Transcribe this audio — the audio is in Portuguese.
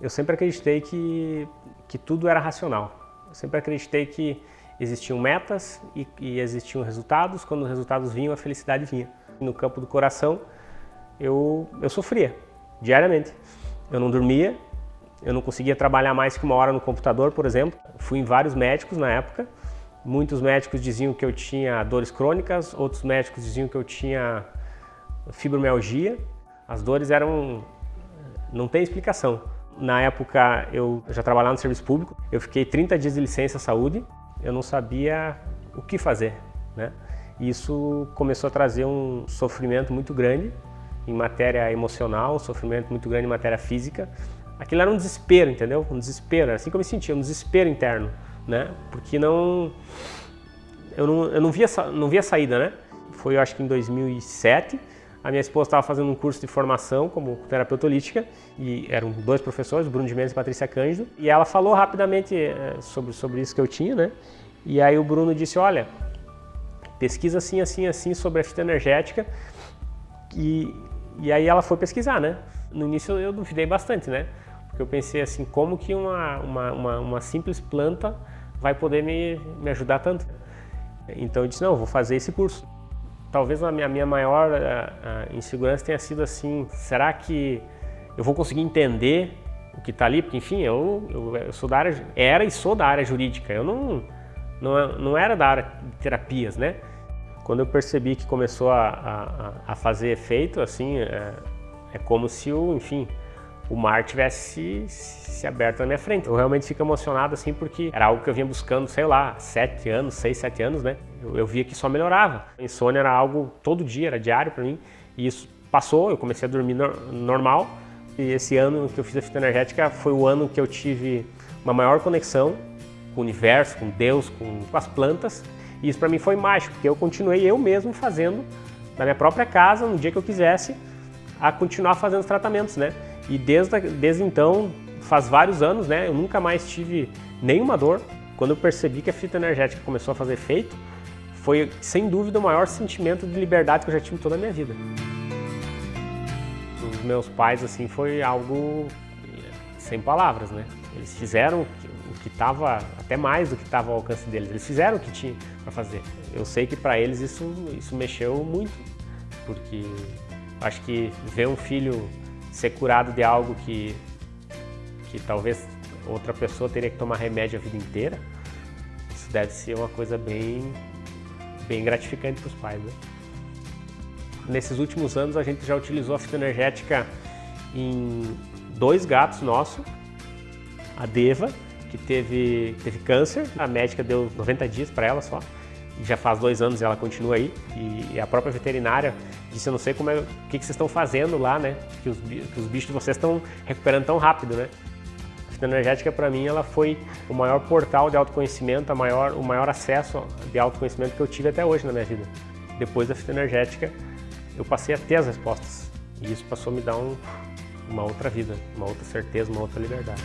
Eu sempre acreditei que, que tudo era racional. Eu sempre acreditei que existiam metas e, e existiam resultados. Quando os resultados vinham, a felicidade vinha. No campo do coração, eu, eu sofria diariamente. Eu não dormia, eu não conseguia trabalhar mais que uma hora no computador, por exemplo. Fui em vários médicos na época. Muitos médicos diziam que eu tinha dores crônicas, outros médicos diziam que eu tinha fibromialgia. As dores eram... não tem explicação. Na época eu já trabalhava no serviço público, eu fiquei 30 dias de licença saúde, eu não sabia o que fazer. Né? Isso começou a trazer um sofrimento muito grande em matéria emocional, um sofrimento muito grande em matéria física. Aquilo era um desespero, entendeu? Um desespero, era assim que eu me sentia, um desespero interno, né? Porque não... Eu não, eu não, via, não via saída, né? Foi, eu acho que em 2007, a minha esposa estava fazendo um curso de formação como terapeuta holística e eram dois professores, Bruno de Mendes e Patrícia Cândido, e ela falou rapidamente eh, sobre, sobre isso que eu tinha, né? E aí o Bruno disse, olha, pesquisa assim, assim, assim sobre a fitoenergética e, e aí ela foi pesquisar, né? No início eu duvidei bastante, né? Porque eu pensei assim, como que uma, uma, uma, uma simples planta vai poder me, me ajudar tanto? Então eu disse, não, eu vou fazer esse curso. Talvez a minha, a minha maior a, eh, a eh, insegurança tenha sido assim, será que eu vou conseguir entender o que está ali? Porque, enfim, eu, eu, eu, sou da área, era e sou da área jurídica, eu não, não, não era da área de terapias, né? Quando eu percebi que começou a, a, a fazer efeito, assim, é, é como se o, enfim, o mar tivesse se, aberto na minha frente. Eu realmente fico emocionado assim porque era algo que eu vinha buscando, sei lá, sete anos, seis, sete anos, né? Eu, eu via que só melhorava. A insônia era algo todo dia, era diário para mim. E isso passou, eu comecei a dormir no, normal. E esse ano que eu fiz a fitoenergética foi o ano que eu tive uma maior conexão com o universo, com Deus, com, com as plantas. E isso para mim foi mágico, porque eu continuei eu mesmo fazendo na minha própria casa, no dia que eu quisesse, a continuar fazendo os tratamentos, né? E desde, desde então, faz vários anos, né? Eu nunca mais tive nenhuma dor. Quando eu percebi que a fita energética começou a fazer efeito, foi sem dúvida o maior sentimento de liberdade que eu já tive toda a minha vida. Os meus pais, assim, foi algo sem palavras, né? Eles fizeram o que estava, até mais do que estava ao alcance deles, eles fizeram o que tinha para fazer. Eu sei que para eles isso, isso mexeu muito, porque acho que ver um filho ser curado de algo que, que talvez outra pessoa teria que tomar remédio a vida inteira, isso deve ser uma coisa bem, bem gratificante para os pais. Né? Nesses últimos anos a gente já utilizou a fitoenergética em dois gatos nossos, a Deva, que teve, teve câncer, a médica deu 90 dias para ela só, já faz dois anos e ela continua aí. E a própria veterinária disse, eu não sei como é, o que, que vocês estão fazendo lá, né? Que os, que os bichos de vocês estão recuperando tão rápido, né? A fitoenergética, para mim, ela foi o maior portal de autoconhecimento, a maior, o maior acesso de autoconhecimento que eu tive até hoje na minha vida. Depois da fitoenergética, eu passei a ter as respostas. E isso passou a me dar um, uma outra vida, uma outra certeza, uma outra liberdade.